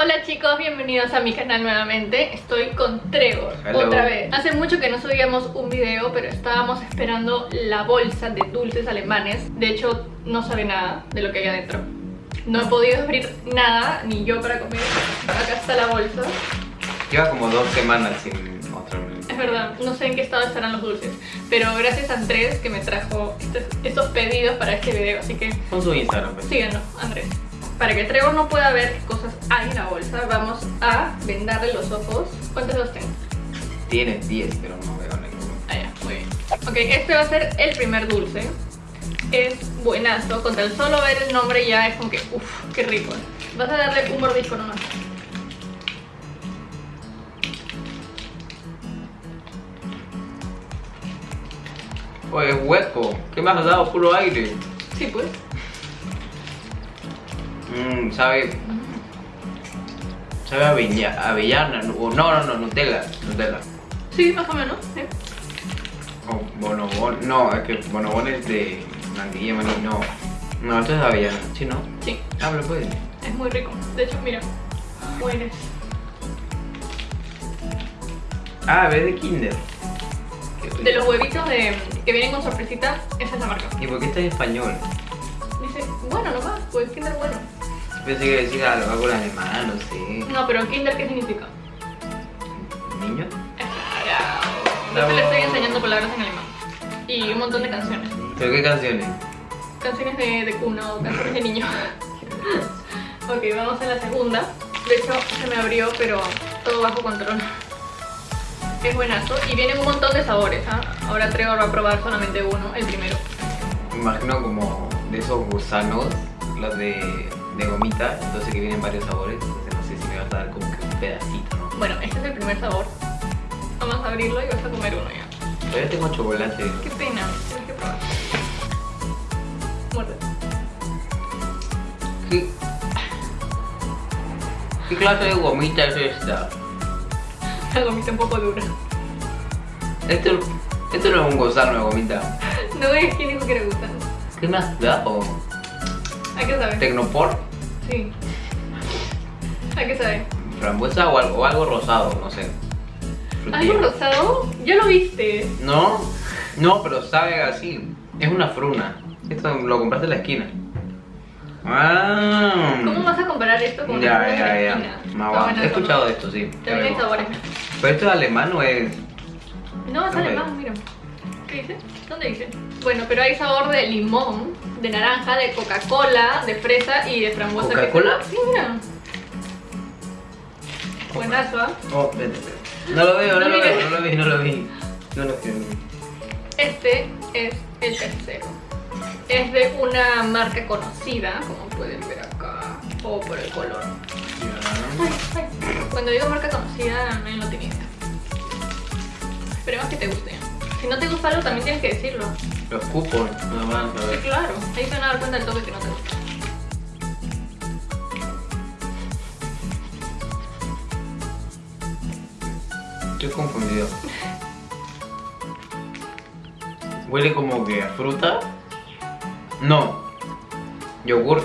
Hola chicos, bienvenidos a mi canal nuevamente. Estoy con Trevor, otra vez. Hace mucho que no subíamos un video, pero estábamos esperando la bolsa de dulces alemanes. De hecho, no sabe nada de lo que hay adentro. No he podido abrir nada, ni yo para comer. Acá está la bolsa. Lleva como dos semanas sin mostrarme Es verdad, no sé en qué estado estarán los dulces Pero gracias a Andrés que me trajo estos, estos pedidos para este video Así que... Con su Instagram pues. Síganos, Andrés para que Trevor no pueda ver qué cosas hay en la bolsa, vamos a vendarle los ojos. ¿Cuántos los tengo? Tiene 10, pero no veo ninguno. Ah, ya, muy bien. Ok, este va a ser el primer dulce. Es buenazo, con tan solo ver el nombre ya es como que, uff, qué rico. Vas a darle un mordisco nomás. Oye, es hueco. ¿Qué me has dado? Puro aire. Sí, pues. Mmm, sabe. Sabe a avellana. No, no, no, Nutella. Nutella. Sí, más o menos. ¿sí? Oh, bonobón. No, es que bonobón es de mantequilla maní. No. No, esto es avellana. ¿Sí, no? Sí. Ah, pero puede. Es muy rico. De hecho, mira. Bueno. Ah, es de Kinder. De los huevitos de, que vienen con sorpresita, esa es la marca. ¿Y por qué está en español? Dice, bueno nomás, pues Kinder bueno. Pensé que decía algo, algo alemán, no sé. No, pero Kinder, ¿qué significa? ¿Niño? Yo le estoy enseñando palabras en alemán. Y un montón de canciones. ¿Pero qué canciones? Canciones de, de cuna o canciones de niño. ok, vamos a la segunda. De hecho, se me abrió, pero todo bajo control. Es buenazo y vienen un montón de sabores. ¿ah? Ahora Trevor va a probar solamente uno, el primero. Me imagino como de esos gusanos, los de de gomita, entonces que vienen varios sabores, entonces no sé si me vas a dar como que un pedacito, ¿no? Bueno, este es el primer sabor. Vamos a abrirlo y vas a comer uno ya. Todavía tengo chocolate. Qué pena, tienes que probar. Muerde. ¿Qué? ¿Qué clase de gomita es esta? La gomita un poco dura. Esto, esto no es un de gomita. No es que dijo que era gusano. ¿Qué me has dado? ¿A qué sabe? ¿Tecnopor? Sí. ¿A qué sabe? Frambuesa o algo, algo rosado, no sé. ¿Algo rosado? ¿Ya lo viste? No, no, pero sabe así. Es una fruna. Esto lo compraste en la esquina. Ah. ¿Cómo vas a comparar esto con ya, ya, ya, ya. He escuchado de esto, sí. También hay sabores. ¿Pero esto es alemán o es...? No, es alemán, mira. ¿Qué dice? ¿Dónde dice? Bueno, pero hay sabor de limón, de naranja, de Coca-Cola, de fresa y de frambuesa. ¿Coca-Cola? Sí, mira. Buenazo, ¿ah? Oh, No lo veo, no, lo veo, no lo vi, no lo vi. No lo vi. Este es el tercero. Es de una marca conocida, como pueden ver acá, o por el color. Cuando digo marca conocida, no lo tenía. Esperemos que te guste. Si no te gusta algo, también tienes que decirlo. Los cupos, no van a Sí, claro. Ahí se van a dar cuenta del toque que no te gusta. Estoy confundido. Huele como que a fruta. No. Yogur.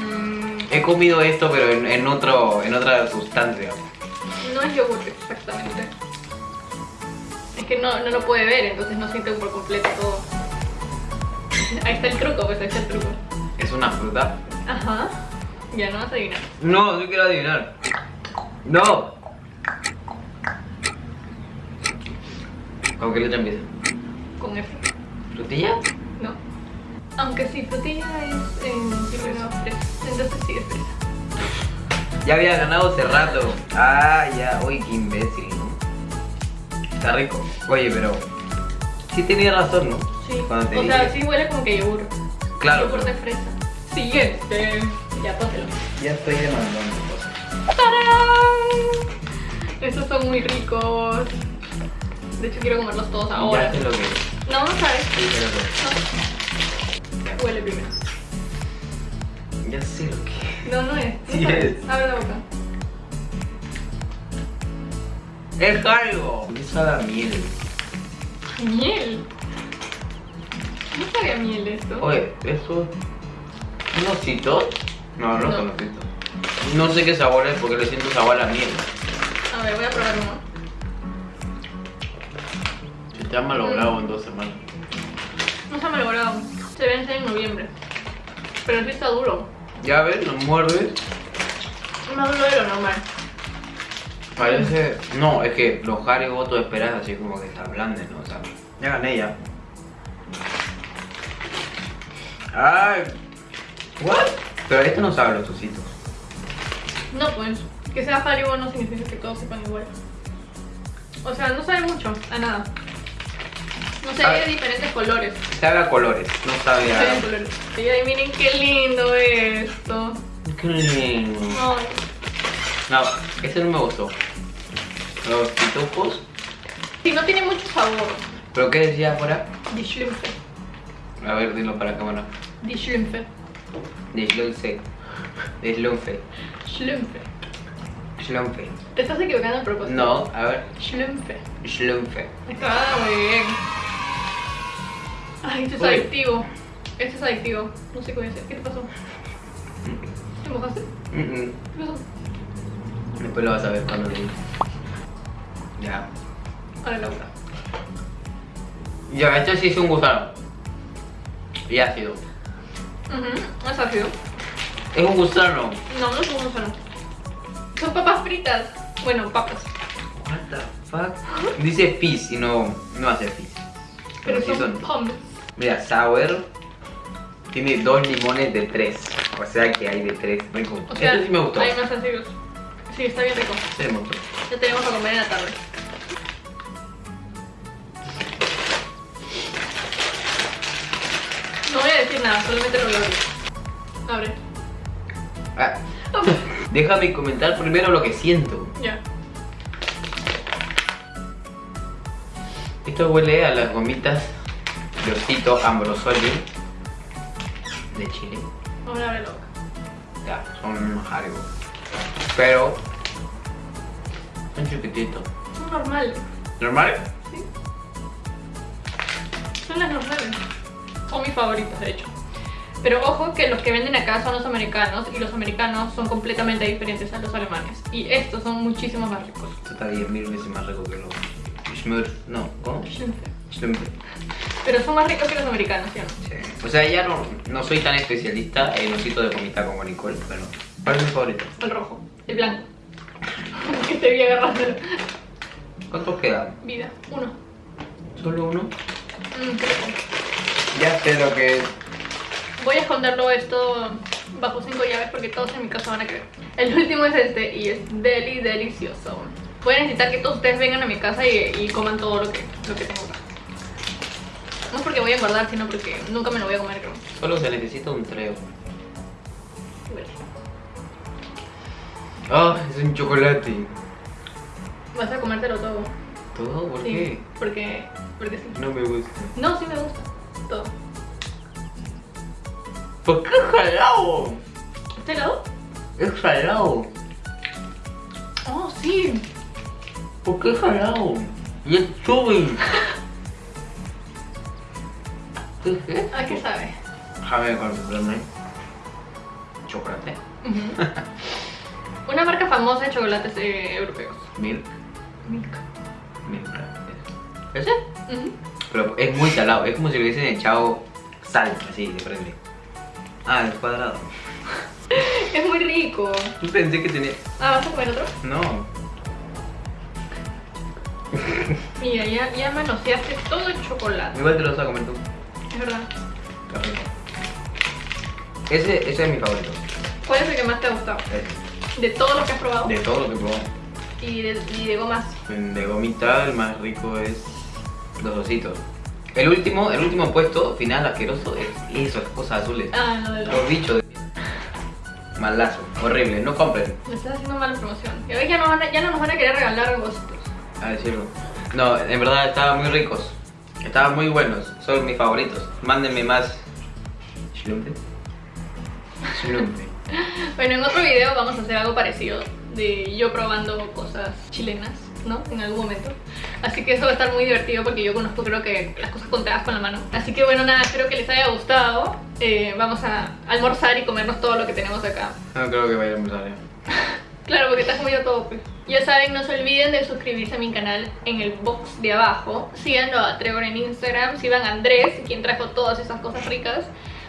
Mm. He comido esto pero en, en, otro, en otra sustancia. No es yogur exactamente que no, no lo puede ver, entonces no siente por completo todo. Ahí está el truco, pues ahí está el truco. ¿Es una fruta? Ajá. Ya no vas a adivinar. No, yo quiero adivinar. No. ¿Con qué letra empieza? Con F. ¿Frutilla? No. Aunque sí, frutilla es en primero fresa. Entonces sí es fresa. Ya había ganado hace rato. Ah, ya. Uy, qué imbécil. Está rico. Oye, pero sí tenía razón, ¿no? Sí. o sea, sí huele como que yogur. Claro. Yogur de fresa. Siguiente. Ya, póntelo. Ya estoy demandando cosas. ¡Tarán! Estos son muy ricos. De hecho, quiero comerlos todos ahora. Ya sé lo que No, no sabes. Sí, pero no. Huele primero. Ya sé lo que No, no es. sí es. Abre la boca. Es algo. ¿Qué sabe a miel? ¿Miel? No sabe a miel esto. Oye, ¿eso? ¿Un osito? No, no, son ositos. No sé qué sabor es porque le siento sabor a la miel. A ver, voy a probar uno. Se te ha malogrado en dos semanas. No se ha malogrado. Se vence en noviembre. Pero sí está duro. Ya ves, lo muerdes. Es más duro de lo normal. Parece. No, es que los Haribo tú esperas así como que se ablanden, ¿no? O sea, ya gané ya. Ay. ¿What? Pero este no sabe los ositos. No, pues. Que sea Haribo no significa que todos sepan igual. O sea, no sabe mucho a nada. No sé, de diferentes colores. Sabe a colores, no sabe a. colores. Y ay, miren qué lindo esto. Qué lindo. Ay. No, ese no me gustó. Los pitufos. Sí, no tiene mucho sabor. ¿Pero qué decía afuera? Die Schlümpfe. A ver, dilo para cámara. Die Schlümpfe. Deslunce. Deslunfe. Schlümpfe. Schlumfe. Te estás equivocando a propósito. No, a ver. Schlümpfe. Schlumfe. Está muy bien. Ay, esto es Uy. adictivo. Esto es adictivo. No sé a hacer. ¿Qué te pasó? ¿Te mojaste? Mm, mm. ¿Qué pasó? Después lo vas a ver cuando lo. Ya. Ahora la boca. Ya, este sí es un gusano. Y ácido. Ujú, es ácido. Es un gusano. No, no es un gusano. Son papas fritas. Bueno, papas. What the fuck? Dice fizz y no, no hace fizz. Pero sí son pommes. Mira, sour tiene dos limones de tres. O sea que hay de tres. Rico. O sea, este sí me gustó. hay más ácidos. Sí, está bien rico. Este me gustó. Ya tenemos a comer en la tarde. Nada, solamente lo abrir. Abre. Ah, déjame comentar primero lo que siento. Ya. Esto huele a las gomitas de osito Ambrosoli de Chile. Ahora abre la boca. Ya, son Haribo. Pero son chiquititos. Son normales. ¿Normal? Sí. Son las normales. Son mis favoritos, de hecho. Pero ojo que los que venden acá son los americanos y los americanos son completamente diferentes a los alemanes. Y estos son muchísimo más ricos. Esto está 10.000 veces más rico que los Schmur. No, ¿cómo? Schlimpe. Pero son más ricos que los americanos, ¿sí o no? Sí. O sea, ya no, no soy tan especialista en osito de gomita como Nicole, pero ¿cuál es mi favorito? El rojo, el blanco. que te vi agarrando. ¿Cuántos quedan? Vida, uno. ¿Solo uno? Mm, rico. Ya sé lo que es. Voy a esconderlo esto bajo cinco llaves porque todos en mi casa van a creer. El último es este y es deli delicioso. Voy a necesitar que todos ustedes vengan a mi casa y, y coman todo lo que, lo que tengo acá. No es porque voy a engordar, sino porque nunca me lo voy a comer, creo. Solo se necesita un treo. Ah, es un chocolate. Vas a comértelo todo. ¿Todo? ¿Por sí, qué? Porque, porque sí. No me gusta. No, sí me gusta. Todo. ¿Por qué es jalado? ¿Este lado? Es jalado. Oh, sí. ¿Por qué es jalado? Y es chubby. ¿Qué es esto? ¿A qué sabe? Déjame concentrarme. Chocolate. Una marca famosa de chocolates eh, europeos. Milk. Milk. Milk. ¿Ese? Ujú. Pero es muy salado. Es como si le hubiesen echado sal, así, de frente. Ah, el cuadrado. Es muy rico. Pensé que tenía... Ah, ¿vas a comer otro? No. Mira, ya, ya manoseaste todo el chocolate. Igual te lo vas a comer tú. Es verdad. Está rico. Ese, ese es mi favorito. ¿Cuál es el que más te ha gustado? De todos los que has probado. De todo lo que probó. Y, de, y de gomas. De gomita, el más rico es los ositos. El último, el último puesto final asqueroso es eso, las cosas azules. Ah, no, los. Bichos de Malazo, horrible, no compren, Me estás haciendo mala promoción. Y hoy ya, no van a- ya no nos van a querer regalar vosotros. a decirlo. No, en verdad estaban muy ricos. Estaban muy buenos, son mis favoritos. Mándenme más. ¿Schlumpe? Schlumpe. Bueno, en otro video vamos a hacer algo parecido. De yo probando cosas chilenas, ¿no? En algún momento. Así que eso va a estar muy divertido porque yo conozco creo que las cosas contadas con la mano. Así que bueno, nada, espero que les haya gustado. Eh, vamos a almorzar y comernos todo lo que tenemos acá. No creo que vaya a ya. Claro, porque estás comiendo todo, pues. Ya saben, no se olviden de suscribirse a mi canal en el box de abajo. Síganlo a Trevor en Instagram, sigan a Andrés, quien trajo todas esas cosas ricas.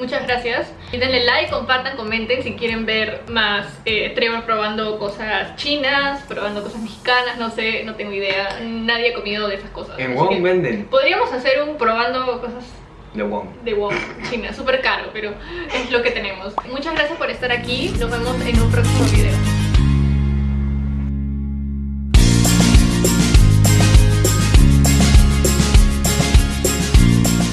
Muchas gracias. Y denle like, compartan, comenten si quieren ver más eh, Trevor probando cosas chinas, probando cosas mexicanas, no sé, no tengo idea. Nadie ha comido de esas cosas. En Wong venden. Podríamos hacer un probando cosas de Wong. De Wong, China. Súper caro, pero es lo que tenemos. Muchas gracias por estar aquí. Nos vemos en un próximo video.